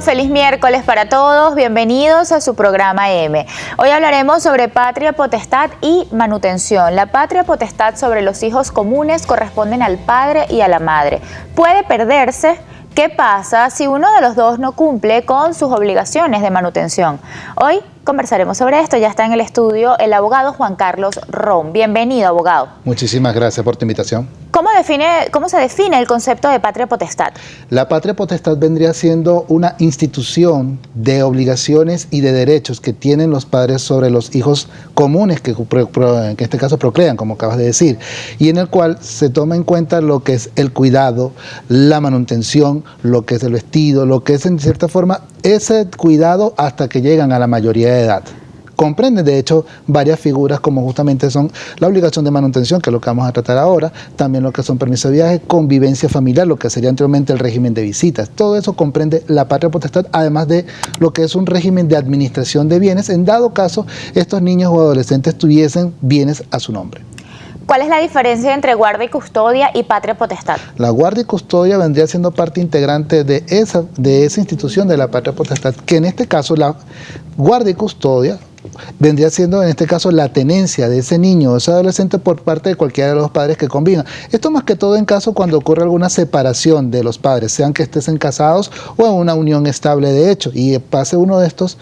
Feliz miércoles para todos, bienvenidos a su programa M. Hoy hablaremos sobre patria potestad y manutención. La patria potestad sobre los hijos comunes corresponden al padre y a la madre. Puede perderse ¿Qué pasa si uno de los dos no cumple con sus obligaciones de manutención? Hoy conversaremos sobre esto. Ya está en el estudio el abogado Juan Carlos Rom. Bienvenido, abogado. Muchísimas gracias por tu invitación. ¿Cómo, define, ¿Cómo se define el concepto de patria potestad? La patria potestad vendría siendo una institución de obligaciones y de derechos que tienen los padres sobre los hijos comunes que, en este caso procrean, como acabas de decir, y en el cual se toma en cuenta lo que es el cuidado, la manutención, lo que es el vestido, lo que es en cierta forma ese cuidado hasta que llegan a la mayoría de edad comprende de hecho varias figuras como justamente son la obligación de manutención, que es lo que vamos a tratar ahora, también lo que son permisos de viaje, convivencia familiar, lo que sería anteriormente el régimen de visitas. Todo eso comprende la patria potestad, además de lo que es un régimen de administración de bienes, en dado caso estos niños o adolescentes tuviesen bienes a su nombre. ¿Cuál es la diferencia entre guardia y custodia y patria potestad? La guardia y custodia vendría siendo parte integrante de esa, de esa institución de la patria potestad, que en este caso la guardia y custodia vendría siendo en este caso la tenencia de ese niño o ese adolescente por parte de cualquiera de los padres que convivan. Esto más que todo en caso cuando ocurre alguna separación de los padres, sean que estén casados o en una unión estable de hecho, y pase uno de estos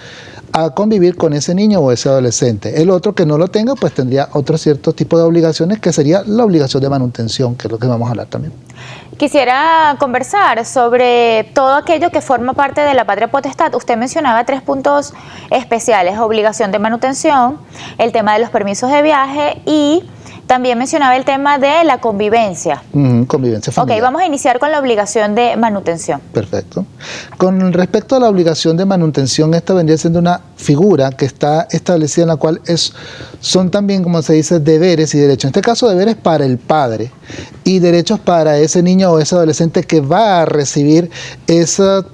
a convivir con ese niño o ese adolescente. El otro que no lo tenga, pues tendría otro cierto tipo de obligaciones que sería la obligación de manutención, que es lo que vamos a hablar también. Quisiera conversar sobre todo aquello que forma parte de la patria potestad. Usted mencionaba tres puntos especiales, obligación de manutención, el tema de los permisos de viaje y también mencionaba el tema de la convivencia. convivencia familiar. Ok, vamos a iniciar con la obligación de manutención. Perfecto. Con respecto a la obligación de manutención, esta vendría siendo una figura que está establecida en la cual es, son también, como se dice, deberes y derechos. En este caso, deberes para el padre y derechos para ese niño o ese adolescente que va a recibir esa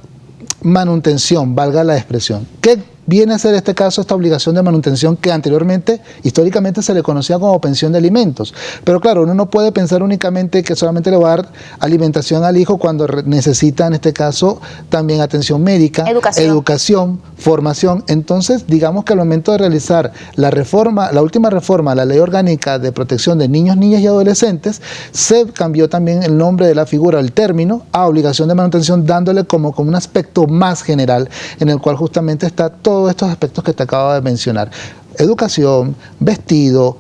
manutención, valga la expresión. ¿Qué viene a ser este caso esta obligación de manutención que anteriormente, históricamente se le conocía como pensión de alimentos. Pero claro, uno no puede pensar únicamente que solamente le va a dar alimentación al hijo cuando necesita, en este caso, también atención médica, educación. formación. Entonces, digamos que al momento de realizar la reforma, la última reforma a la Ley Orgánica de Protección de Niños, Niñas y Adolescentes, se cambió también el nombre de la figura, el término, a obligación de manutención, dándole como, como un aspecto más general en el cual justamente está todo estos aspectos que te acabo de mencionar. Educación, vestido,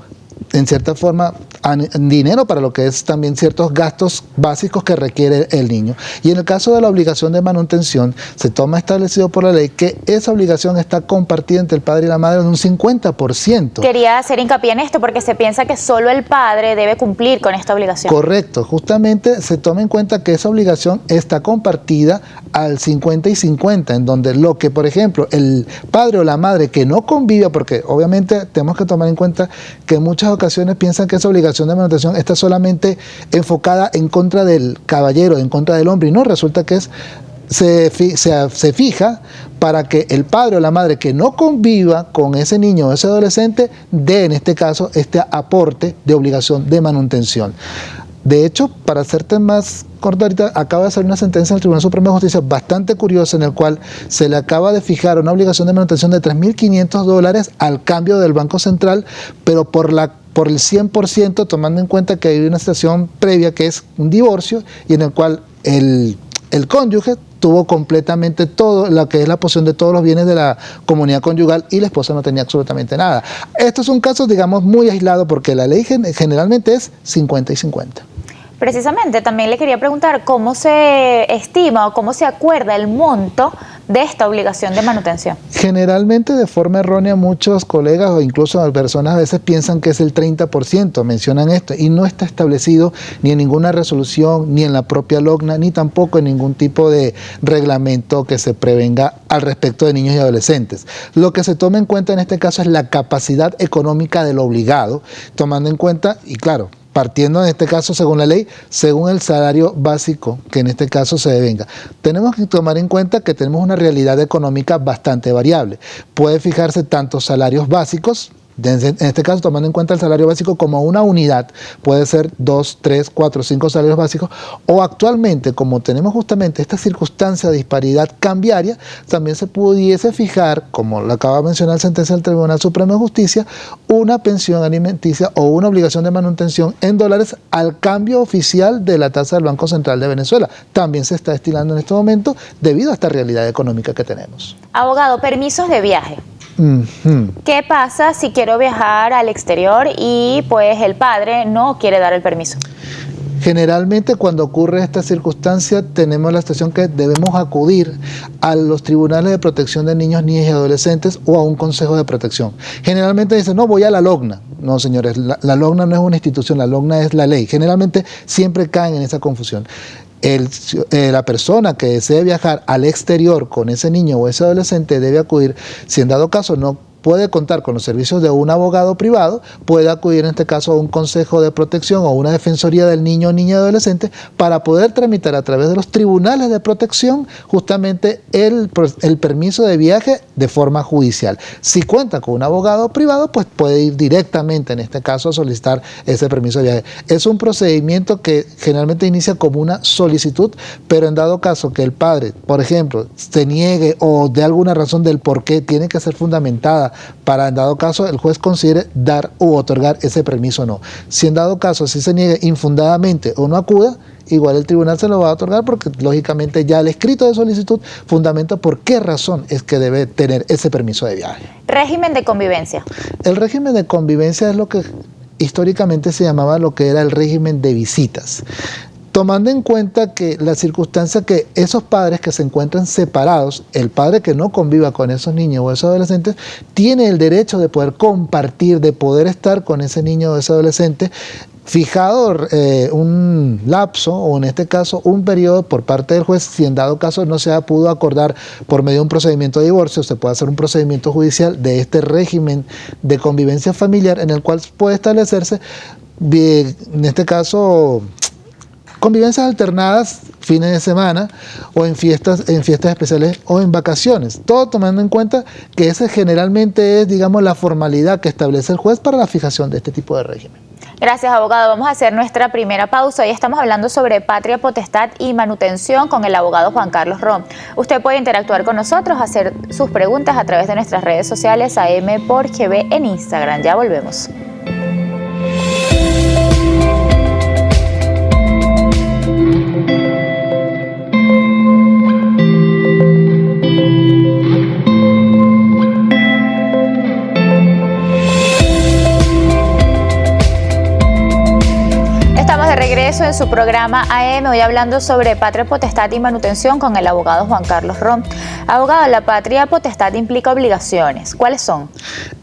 en cierta forma dinero para lo que es también ciertos gastos básicos que requiere el niño. Y en el caso de la obligación de manutención, se toma establecido por la ley que esa obligación está compartida entre el padre y la madre en un 50%. Quería hacer hincapié en esto porque se piensa que solo el padre debe cumplir con esta obligación. Correcto, justamente se toma en cuenta que esa obligación está compartida al 50 y 50, en donde lo que, por ejemplo, el padre o la madre que no convive, porque obviamente tenemos que tomar en cuenta que en ocasiones piensan que esa obligación de manutención está solamente enfocada en contra del caballero, en contra del hombre, y no, resulta que es se, se, fija para que el padre o la madre que no conviva con ese niño o ese adolescente dé en este caso este aporte de obligación de manutención. De hecho, para hacerte más ahorita, acaba de salir una sentencia del Tribunal Supremo de Justicia bastante curiosa en el cual se le acaba de fijar una obligación de manutención de 3.500 dólares al cambio del Banco Central, pero por la por el 100%, tomando en cuenta que hay una situación previa que es un divorcio y en el cual el, el cónyuge tuvo completamente todo lo que es la posición de todos los bienes de la comunidad conyugal y la esposa no tenía absolutamente nada. Esto es un caso, digamos, muy aislado porque la ley generalmente es 50 y 50. Precisamente, también le quería preguntar cómo se estima o cómo se acuerda el monto de esta obligación de manutención. Generalmente de forma errónea muchos colegas o incluso personas a veces piensan que es el 30%, mencionan esto, y no está establecido ni en ninguna resolución, ni en la propia LOGNA, ni tampoco en ningún tipo de reglamento que se prevenga al respecto de niños y adolescentes. Lo que se toma en cuenta en este caso es la capacidad económica del obligado, tomando en cuenta, y claro, partiendo en este caso según la ley, según el salario básico que en este caso se devenga. Tenemos que tomar en cuenta que tenemos una realidad económica bastante variable. Puede fijarse tanto salarios básicos En este caso, tomando en cuenta el salario básico como una unidad, puede ser dos, tres, cuatro, cinco salarios básicos, o actualmente, como tenemos justamente esta circunstancia de disparidad cambiaria, también se pudiese fijar, como lo acaba de mencionar la sentencia del Tribunal Supremo de Justicia, una pensión alimenticia o una obligación de manutención en dólares al cambio oficial de la tasa del Banco Central de Venezuela. También se está estilando en este momento debido a esta realidad económica que tenemos. Abogado, permisos de viaje. ¿Qué pasa si quiero viajar al exterior y pues el padre no quiere dar el permiso? Generalmente cuando ocurre esta circunstancia tenemos la situación que debemos acudir a los tribunales de protección de niños, niñas y adolescentes o a un consejo de protección. Generalmente dicen, no, voy a la LOGNA. No, señores, la, la LOGNA no es una institución, la LOGNA es la ley. Generalmente siempre caen en esa confusión. El, eh, la persona que desee viajar al exterior con ese niño o ese adolescente debe acudir, si en dado caso no puede contar con los servicios de un abogado privado, puede acudir en este caso a un consejo de protección o una defensoría del niño o niña adolescente para poder tramitar a través de los tribunales de protección justamente el, el permiso de viaje de forma judicial. Si cuenta con un abogado privado, pues puede ir directamente en este caso a solicitar ese permiso de viaje. Es un procedimiento que generalmente inicia como una solicitud, pero en dado caso que el padre, por ejemplo, se niegue o de alguna razón del por qué tiene que ser fundamentada para en dado caso el juez considere dar u otorgar ese permiso o no. Si en dado caso si se niegue infundadamente o no acuda, igual el tribunal se lo va a otorgar porque lógicamente ya el escrito de solicitud fundamenta por qué razón es que debe tener ese permiso de viaje. Régimen de convivencia. El régimen de convivencia es lo que históricamente se llamaba lo que era el régimen de visitas tomando en cuenta que la circunstancia que esos padres que se encuentran separados, el padre que no conviva con esos niños o esos adolescentes, tiene el derecho de poder compartir, de poder estar con ese niño o ese adolescente fijado eh, un lapso o en este caso un periodo por parte del juez, si en dado caso no se ha pudo acordar por medio de un procedimiento de divorcio, se puede hacer un procedimiento judicial de este régimen de convivencia familiar en el cual puede establecerse, en este caso, Convivencias alternadas, fines de semana o en fiestas, en fiestas especiales o en vacaciones. Todo tomando en cuenta que esa generalmente es, digamos, la formalidad que establece el juez para la fijación de este tipo de régimen. Gracias, abogado. Vamos a hacer nuestra primera pausa. Hoy estamos hablando sobre patria potestad y manutención con el abogado Juan Carlos Rom. Usted puede interactuar con nosotros, hacer sus preguntas a través de nuestras redes sociales AM por GB en Instagram. Ya volvemos. En su programa AM, hoy hablando sobre patria potestad y manutención con el abogado Juan Carlos Rom. Abogado, la patria potestad implica obligaciones. ¿Cuáles son?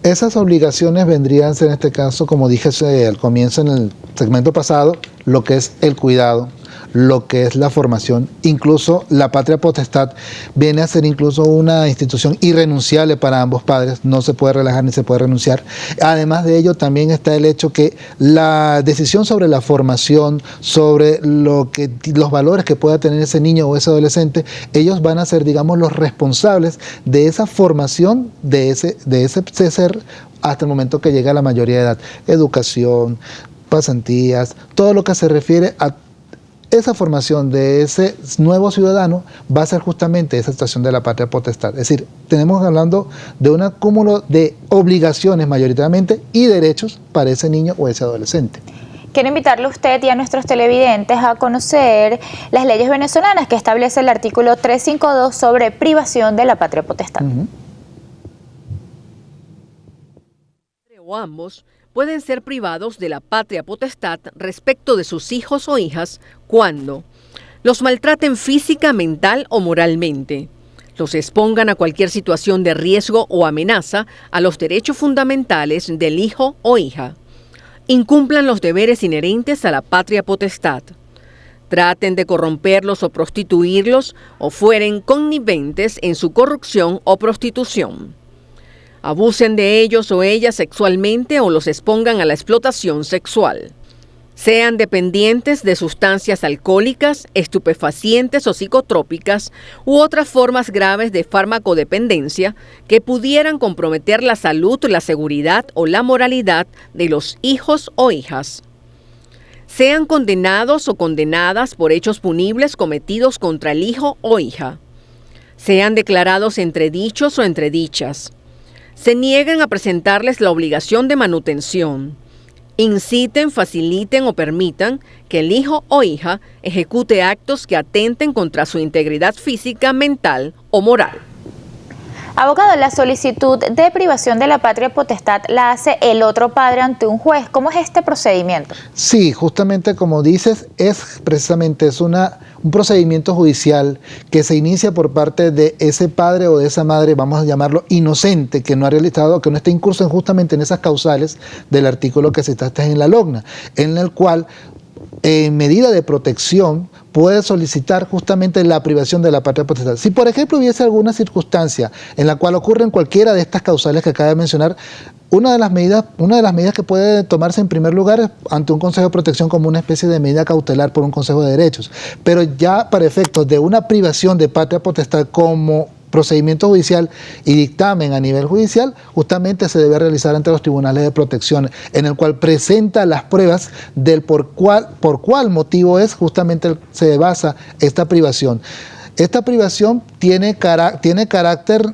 Esas obligaciones vendrían en este caso, como dije al comienzo en el segmento pasado, lo que es el cuidado, lo que es la formación. Incluso la patria potestad viene a ser incluso una institución irrenunciable para ambos padres, no se puede relajar ni se puede renunciar. Además de ello también está el hecho que la decisión sobre la formación, sobre lo que, los valores que pueda tener ese niño o ese adolescente, ellos van a ser, digamos, los responsables de esa formación de ese, de ese ser hasta el momento que llega a la mayoría de edad. Educación, pasantías, todo lo que se refiere a esa formación de ese nuevo ciudadano va a ser justamente esa situación de la patria potestad. Es decir, tenemos hablando de un acúmulo de obligaciones mayoritariamente y derechos para ese niño o ese adolescente. Quiero invitarle a usted y a nuestros televidentes a conocer las leyes venezolanas que establece el artículo 352 sobre privación de la patria potestad. O ambos pueden ser privados de la patria potestad respecto de sus hijos o hijas cuando los maltraten física, mental o moralmente, los expongan a cualquier situación de riesgo o amenaza a los derechos fundamentales del hijo o hija, incumplan los deberes inherentes a la patria potestad, traten de corromperlos o prostituirlos o fueren conniventes en su corrupción o prostitución abusen de ellos o ellas sexualmente o los expongan a la explotación sexual. sean dependientes de sustancias alcohólicas, estupefacientes o psicotrópicas u otras formas graves de farmacodependencia que pudieran comprometer la salud, la seguridad o la moralidad de los hijos o hijas. Sean condenados o condenadas por hechos punibles cometidos contra el hijo o hija. Sean declarados entredichos o entredichas. Se nieguen a presentarles la obligación de manutención inciten, faciliten o permitan que el hijo o hija ejecute actos que atenten contra su integridad física, mental o moral. Abogado, la solicitud de privación de la patria potestad la hace el otro padre ante un juez. ¿Cómo es este procedimiento? Sí, justamente como dices, es precisamente es una, un procedimiento judicial que se inicia por parte de ese padre o de esa madre, vamos a llamarlo inocente, que no ha realizado, que no está incurso justamente en esas causales del artículo que se trata en la logna, en el cual en medida de protección puede solicitar justamente la privación de la patria potestad. Si por ejemplo hubiese alguna circunstancia en la cual ocurren cualquiera de estas causales que acaba de mencionar, una de las medidas, una de las medidas que puede tomarse en primer lugar es ante un Consejo de Protección como una especie de medida cautelar por un Consejo de Derechos. Pero ya para efectos de una privación de patria potestad como procedimiento judicial y dictamen a nivel judicial, justamente se debe realizar ante los tribunales de protección, en el cual presenta las pruebas del por cuál, por cuál motivo es justamente se basa esta privación. Esta privación tiene, tiene carácter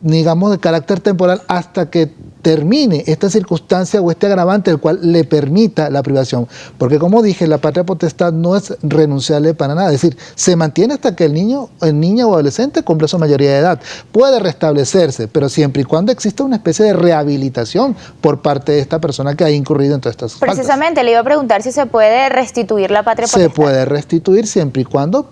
digamos, de carácter temporal hasta que termine esta circunstancia o este agravante el cual le permita la privación. Porque como dije, la patria potestad no es renunciable para nada. Es decir, se mantiene hasta que el niño, el niño o adolescente cumple su mayoría de edad. Puede restablecerse, pero siempre y cuando exista una especie de rehabilitación por parte de esta persona que ha incurrido en todas estas Precisamente, le iba a preguntar si se puede restituir la patria potestad. Se puede restituir siempre y cuando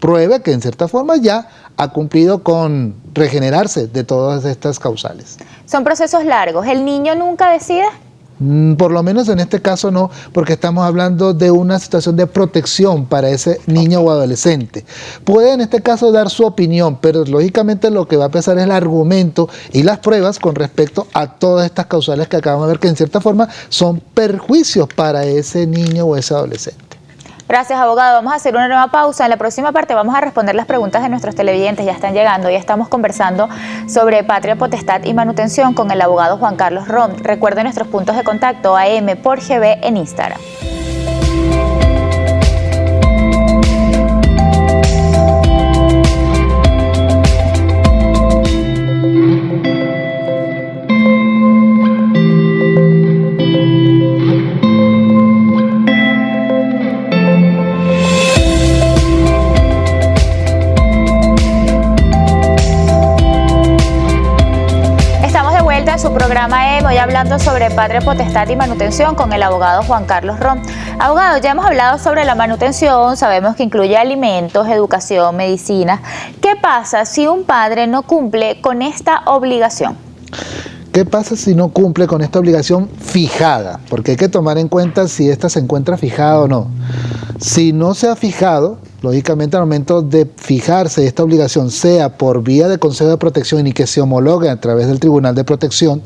pruebe que en cierta forma ya ha cumplido con regenerarse de todas estas causales. Son procesos largos. ¿El niño nunca decide? Mm, por lo menos en este caso no, porque estamos hablando de una situación de protección para ese niño o adolescente. Puede en este caso dar su opinión, pero lógicamente lo que va a pesar es el argumento y las pruebas con respecto a todas estas causales que acabamos de ver, que en cierta forma son perjuicios para ese niño o ese adolescente. Gracias, abogado. Vamos a hacer una nueva pausa. En la próxima parte vamos a responder las preguntas de nuestros televidentes. Ya están llegando. Ya estamos conversando sobre patria, potestad y manutención con el abogado Juan Carlos Rom. Recuerden nuestros puntos de contacto AM por GB en Instagram. Hablando sobre patria potestad y manutención con el abogado Juan Carlos Rom. Abogado, ya hemos hablado sobre la manutención, sabemos que incluye alimentos, educación, medicina. ¿Qué pasa si un padre no cumple con esta obligación? ¿Qué pasa si no cumple con esta obligación fijada? Porque hay que tomar en cuenta si esta se encuentra fijada o no. Si no se ha fijado, lógicamente al momento de fijarse esta obligación, sea por vía de Consejo de Protección y que se homologue a través del Tribunal de Protección,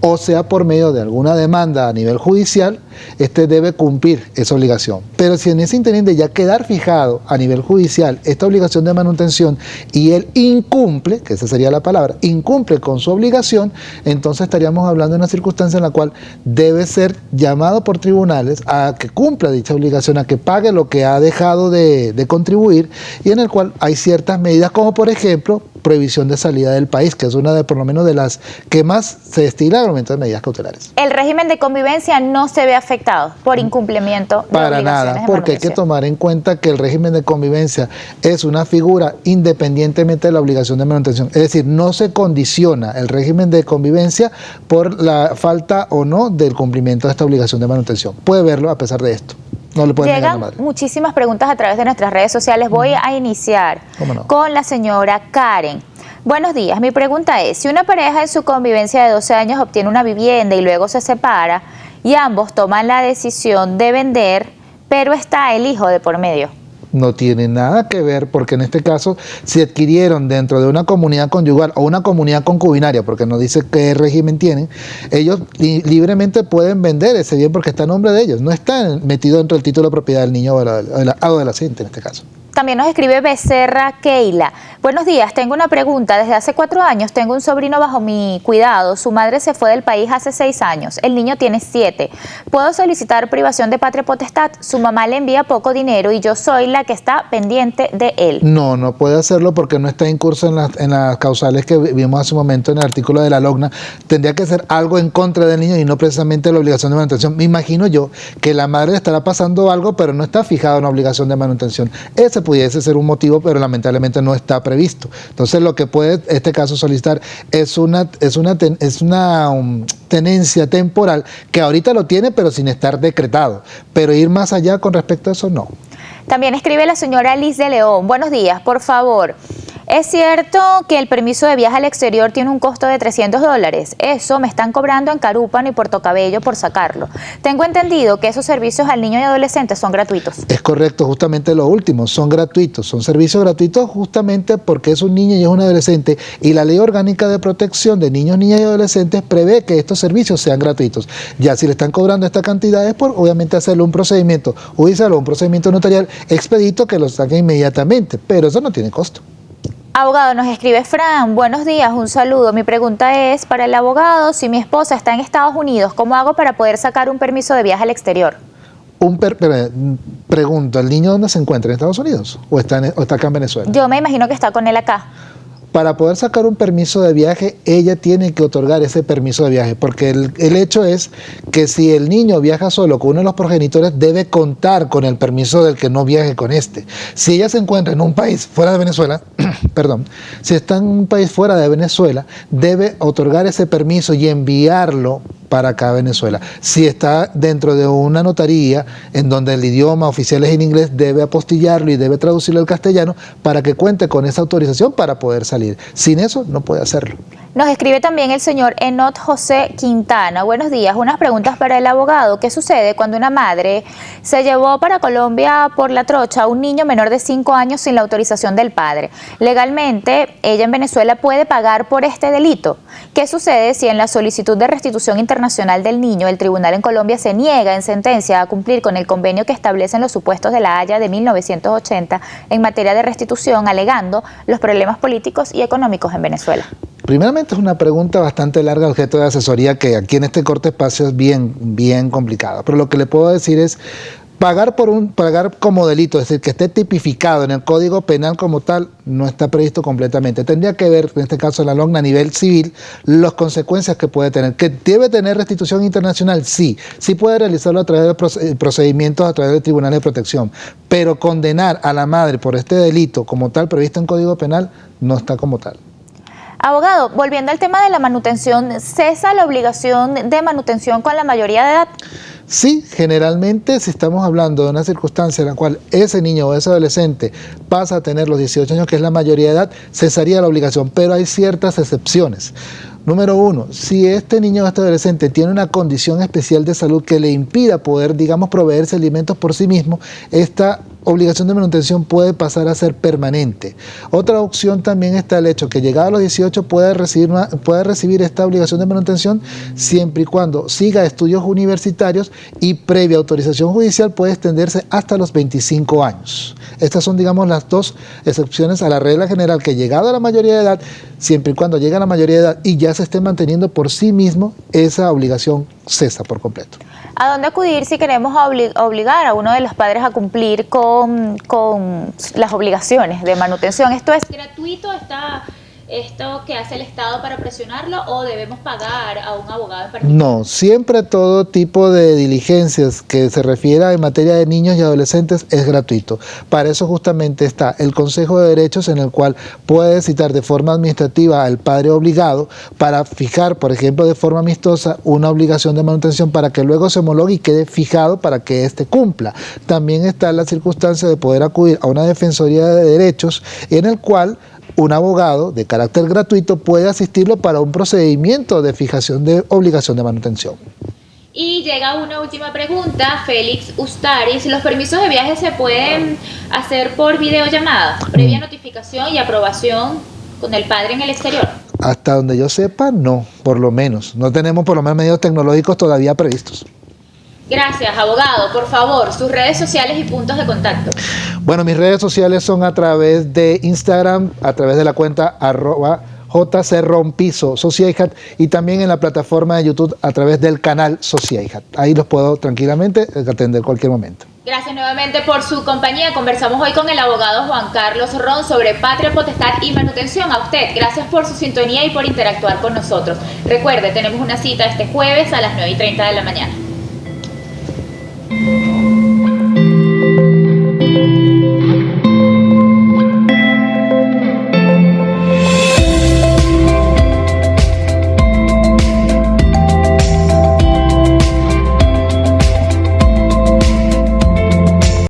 o sea por medio de alguna demanda a nivel judicial, este debe cumplir esa obligación. Pero si en ese interín de ya quedar fijado a nivel judicial esta obligación de manutención y él incumple, que esa sería la palabra, incumple con su obligación, entonces estaríamos hablando de una circunstancia en la cual debe ser llamado por tribunales a que cumpla dicha obligación, a que pague lo que ha dejado de, de contribuir y en el cual hay ciertas medidas como por ejemplo prohibición de salida del país, que es una de por lo menos de las que más se destila al momento de medidas cautelares. El régimen de convivencia no se ve afectado por incumplimiento de Para nada, porque hay que tomar en cuenta que el régimen de convivencia es una figura independientemente de la obligación de manutención. Es decir, no se condiciona el régimen de convivencia por la falta o no del cumplimiento de esta obligación de manutención. Puede verlo a pesar de esto. No le Llegan muchísimas preguntas a través de nuestras redes sociales. Voy a iniciar con la señora Karen. Buenos días, mi pregunta es, si una pareja en su convivencia de 12 años obtiene una vivienda y luego se separa y ambos toman la decisión de vender, pero está el hijo de por medio. No tiene nada que ver porque en este caso si adquirieron dentro de una comunidad conyugal o una comunidad concubinaria, porque no dice qué régimen tienen, ellos libremente pueden vender ese bien porque está a nombre de ellos, no está metido dentro del título de propiedad del niño o del adolescente en este caso. También nos escribe Becerra Keila. Buenos días, tengo una pregunta. Desde hace cuatro años tengo un sobrino bajo mi cuidado. Su madre se fue del país hace seis años. El niño tiene siete. ¿Puedo solicitar privación de patria potestad? Su mamá le envía poco dinero y yo soy la que está pendiente de él. No, no puede hacerlo porque no está en curso en las, en las causales que vimos hace un momento en el artículo de la LOGNA. Tendría que ser algo en contra del niño y no precisamente la obligación de manutención. Me imagino yo que la madre estará pasando algo, pero no está fijada una obligación de manutención. Ese pudiese ser un motivo, pero lamentablemente no está previsto. Entonces lo que puede este caso solicitar es una, es una, es una um, tenencia temporal que ahorita lo tiene, pero sin estar decretado. Pero ir más allá con respecto a eso, no. También escribe la señora Liz de León. Buenos días, por favor. Es cierto que el permiso de viaje al exterior tiene un costo de 300 dólares. Eso me están cobrando en Carúpano y Puerto Cabello por sacarlo. Tengo entendido que esos servicios al niño y adolescente son gratuitos. Es correcto, justamente lo último, son gratuitos. Son servicios gratuitos justamente porque es un niño y es un adolescente y la Ley Orgánica de Protección de Niños, Niñas y Adolescentes prevé que estos servicios sean gratuitos. Ya si le están cobrando esta cantidad es por obviamente hacerle un procedimiento judicial un procedimiento notarial expedito que lo saque inmediatamente, pero eso no tiene costo. Abogado, nos escribe Fran, buenos días, un saludo. Mi pregunta es, para el abogado, si mi esposa está en Estados Unidos, ¿cómo hago para poder sacar un permiso de viaje al exterior? Un pregunto, ¿el niño dónde se encuentra? ¿En Estados Unidos o está, o está acá en Venezuela? Yo me imagino que está con él acá para poder sacar un permiso de viaje, ella tiene que otorgar ese permiso de viaje, porque el, hecho es que si el niño viaja solo con uno de los progenitores, debe contar con el permiso del que no viaje con este. Si ella se encuentra en un país fuera de Venezuela, perdón, si está en un país fuera de Venezuela, debe otorgar ese permiso y enviarlo para acá Venezuela. Si está dentro de una notaría en donde el idioma oficial es en inglés, debe apostillarlo y debe traducirlo al castellano para que cuente con esa autorización para poder salir. Sin eso no puede hacerlo. Nos escribe también el señor Enot José Quintana. Buenos días. Unas preguntas para el abogado. ¿Qué sucede cuando una madre se llevó para Colombia por la trocha a un niño menor de 5 años sin la autorización del padre? Legalmente, ella en Venezuela puede pagar por este delito. ¿Qué sucede si en la solicitud de restitución internacional del niño el tribunal en Colombia se niega en sentencia a cumplir con el convenio que establecen los supuestos de la Haya de 1980 en materia de restitución, alegando los problemas políticos y económicos en Venezuela? Primeramente es una pregunta bastante larga, objeto de asesoría, que aquí en este corte espacio es bien, bien complicada. Pero lo que le puedo decir es, pagar por un pagar como delito, es decir, que esté tipificado en el Código Penal como tal, no está previsto completamente. Tendría que ver, en este caso la LOGNA a nivel civil, las consecuencias que puede tener. ¿Que debe tener restitución internacional? Sí. Sí puede realizarlo a través de eh, procedimientos, a través del Tribunal de Protección. Pero condenar a la madre por este delito como tal previsto en Código Penal no está como tal. Abogado, volviendo al tema de la manutención, ¿cesa la obligación de manutención con la mayoría de edad? Sí, generalmente si estamos hablando de una circunstancia en la cual ese niño o ese adolescente pasa a tener los 18 años, que es la mayoría de edad, cesaría la obligación, pero hay ciertas excepciones. Número uno, si este niño o este adolescente tiene una condición especial de salud que le impida poder, digamos, proveerse alimentos por sí mismo, esta obligación de manutención puede pasar a ser permanente. Otra opción también está el hecho que llegado a los 18 puede recibir, puede recibir esta obligación de manutención siempre y cuando siga estudios universitarios y previa autorización judicial puede extenderse hasta los 25 años. Estas son, digamos, las dos excepciones a la regla general que llegado a la mayoría de edad, siempre y cuando llegue a la mayoría de edad y ya se esté manteniendo por sí mismo, esa obligación cesa por completo. ¿A dónde acudir si queremos obligar a uno de los padres a cumplir con, con las obligaciones de manutención? ¿Esto es gratuito? ¿Está esto que hace el Estado para presionarlo o debemos pagar a un abogado en particular? No, siempre todo tipo de diligencias que se refiera en materia de niños y adolescentes es gratuito. Para eso justamente está el Consejo de Derechos en el cual puede citar de forma administrativa al padre obligado para fijar, por ejemplo, de forma amistosa una obligación de manutención para que luego se homologue y quede fijado para que éste cumpla. También está la circunstancia de poder acudir a una defensoría de derechos en el cual un abogado de carácter gratuito puede asistirlo para un procedimiento de fijación de obligación de manutención. Y llega una última pregunta, Félix Ustaris. ¿Los permisos de viaje se pueden hacer por videollamada, previa mm. notificación y aprobación con el padre en el exterior? Hasta donde yo sepa, no, por lo menos. No tenemos por lo menos medios tecnológicos todavía previstos. Gracias, abogado. Por favor, sus redes sociales y puntos de contacto. Bueno, mis redes sociales son a través de Instagram, a través de la cuenta arroba JC Rompiso y también en la plataforma de YouTube a través del canal Sociaihat. Ahí los puedo tranquilamente atender cualquier momento. Gracias nuevamente por su compañía. Conversamos hoy con el abogado Juan Carlos Ron sobre patria, potestad y manutención. A usted, gracias por su sintonía y por interactuar con nosotros. Recuerde, tenemos una cita este jueves a las 9 y 30 de la mañana.